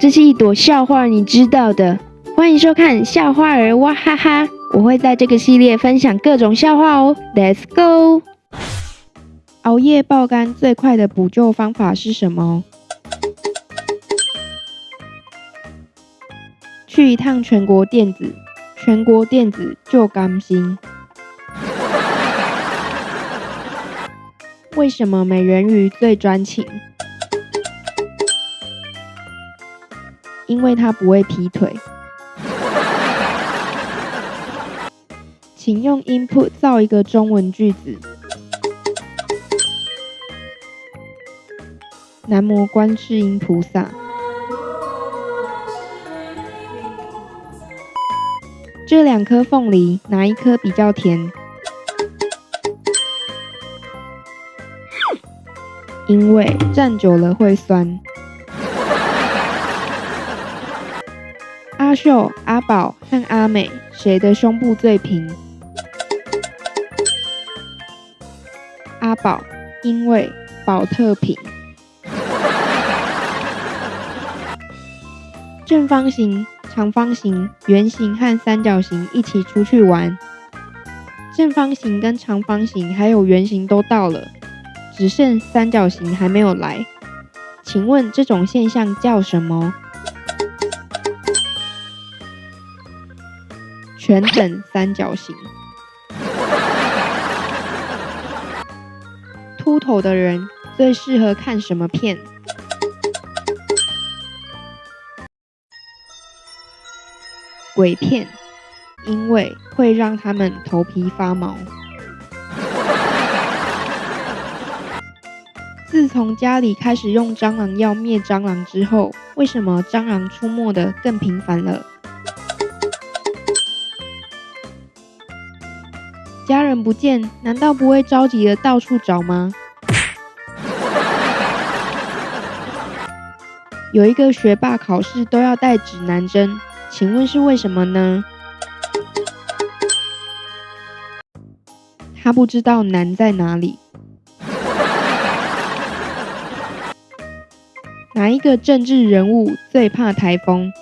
这是一朵笑话，你知道的。欢迎收看笑话儿哇哈哈，我会在这个系列分享各种笑话哦。Let's go！熬夜爆肝最快的补救方法是什么？去一趟全国电子，全国电子就甘心。为什么美人鱼最专情？因为他不会劈腿。请用 input 造一个中文句子。南无观世音菩萨。这两颗凤梨，哪一颗比较甜？因为站久了会酸。秀、阿宝和阿美，谁的胸部最平？阿宝，因为宝特瓶。正方形、长方形、圆形和三角形一起出去玩。正方形跟长方形还有圆形都到了，只剩三角形还没有来。请问这种现象叫什么？全等三角形。秃头的人最适合看什么片？鬼片，因为会让他们头皮发毛。自从家里开始用蟑螂药灭蟑螂之后，为什么蟑螂出没的更频繁了？家人不见，难道不会着急的到处找吗？有一个学霸考试都要带指南针，请问是为什么呢？他不知道难在哪里。哪一个政治人物最怕台风？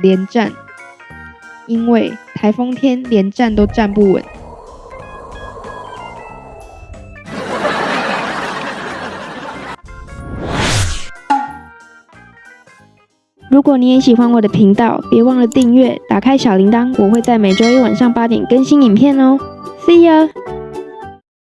连战。因为台风天连站都站不稳。如果你也喜欢我的频道，别忘了订阅，打开小铃铛，我会在每周一晚上八点更新影片哦。See you。